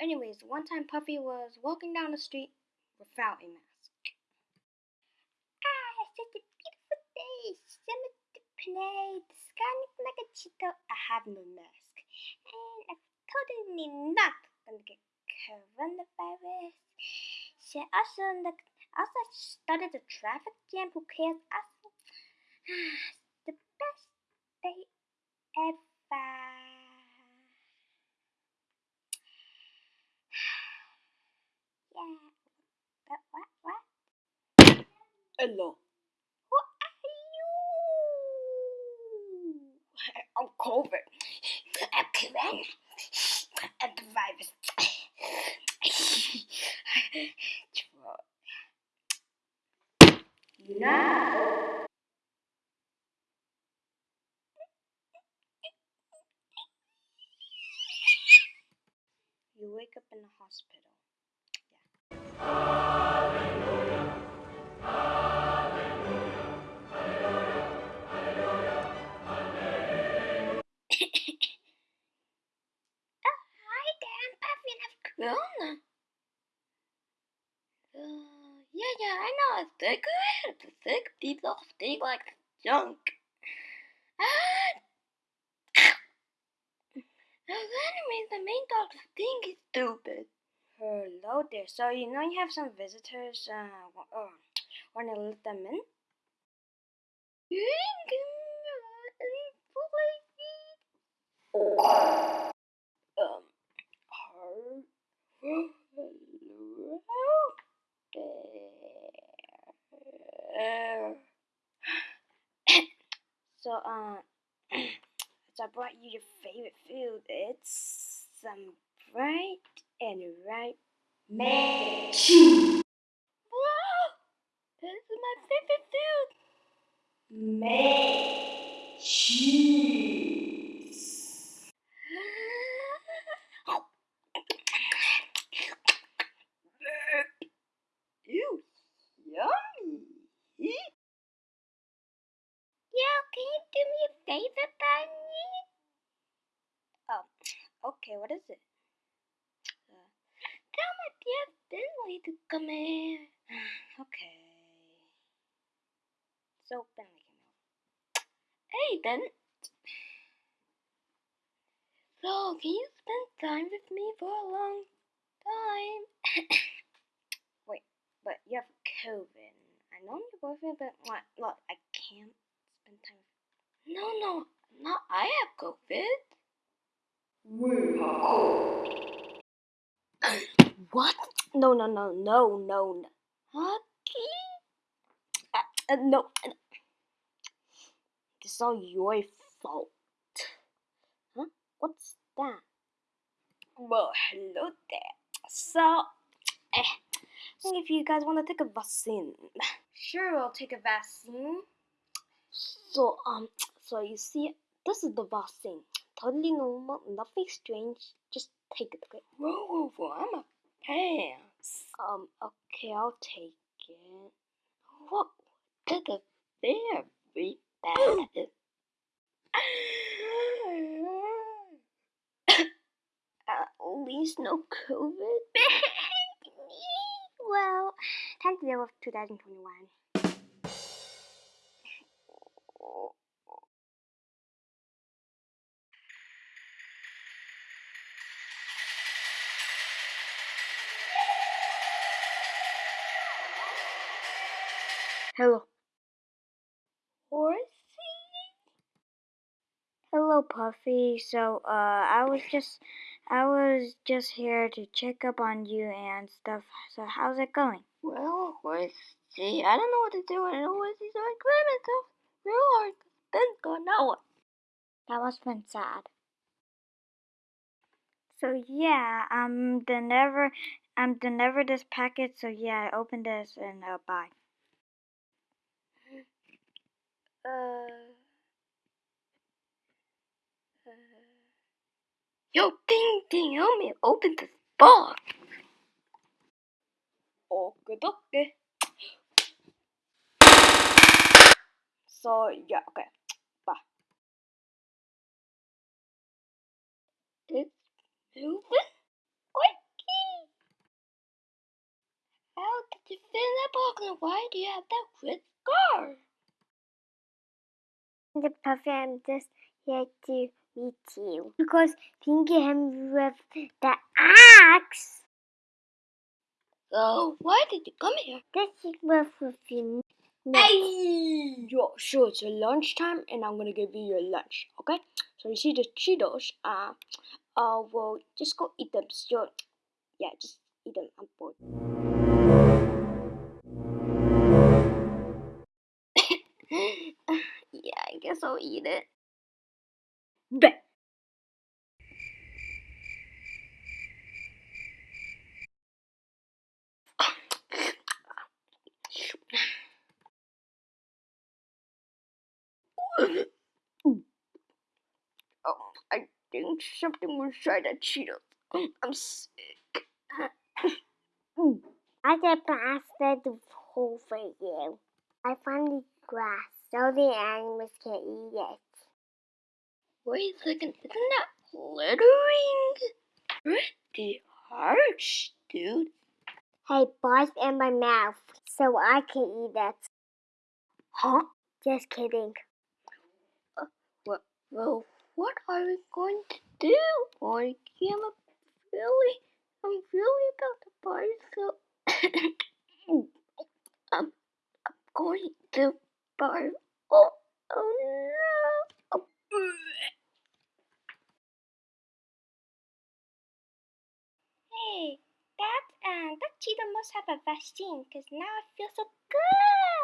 anyways, one time Puffy was walking down the street without a mask. Ah, such a beautiful day. Summer to play. The sky looks like a cheetah. I have no mask. And I'm totally not gonna get coronavirus. So also, also started a traffic jam. Who cares? Also, the best day ever. What, what, what? Hello. Who are you? I'm COVID. I'm COVID. I'm the virus. Now. You wake up in the hospital. Corona. Uh, yeah, yeah, I know. It's sick. It's sick. All stink like junk. Ah. Those enemies, the main dog stink is stupid. Hello there. So you know you have some visitors. Uh, uh want to let them in? um, hello there. so, uh, so I brought you your favorite food. It's some bright and right cheese. Wow, this is my favorite food. Mac cheese. Ew, yummy. Yo, can you do me a favor, Bunny? Oh, okay, what is it? Tell my dear to come here. Ah, okay. So, Finley came out. Hey, Ben. So, can you spend time with me for a long time? Wait, but you have COVID. I know I'm your boyfriend, but what? Look, I can't spend time with No, no, not I have COVID. We have COVID. what? No, no, no, no, no, no. Uh, uh, no. This is all your fault. Huh? What's that? Well, hello there. So, eh, if you guys want to take a vaccine, sure, we'll take a vaccine. So, um, so you see, this is the vaccine. Totally normal, nothing strange. Just take it, okay? Roll over, I'm a pants. Um, okay, I'll take it. What? This is very bad. At least no COVID. well, time to deal with 2021. Hello. Horsey? Hello, Puffy. So, uh, I was just, I was just here to check up on you and stuff. So, how's it going? Well, Horsey, I don't know what to do. I don't know Horsey's so climate so real hard. Then go now. That must have been sad. So yeah, I'm the never, I'm the never this packet. So yeah, I opened this and uh, bye. Uh, yo, Ding Ding, help me open this box. Okie dokie. So, yeah, okay. Bye. It's moving? How did you fit in that box and why do you have that red scar? The I'm just here to meet you. Because hit me with the axe. So why did you come here? This is with with you. Hey! Yo, sure, it's lunchtime and I'm gonna give you your lunch, okay? So you see the Cheetos, uh, uh, well, just go eat them. So, yeah, just eat them. I'm bored. I'll eat it. Oh, I think something was inside that Cheetos. I'm sick. I just blasted the hole for you. I found the grass so the animals can eat it. Wait a second, isn't that glittering? Pretty harsh, dude. Hey, buzz in my mouth so I can eat it. Huh? Just kidding. Uh, well, well, what are we going to do? I'm really, I'm really about to buy so. I'm, I'm going to buy. Oh, oh no! Oh. Hey, that uh, that cheetah must have a vaccine because now I feel so good.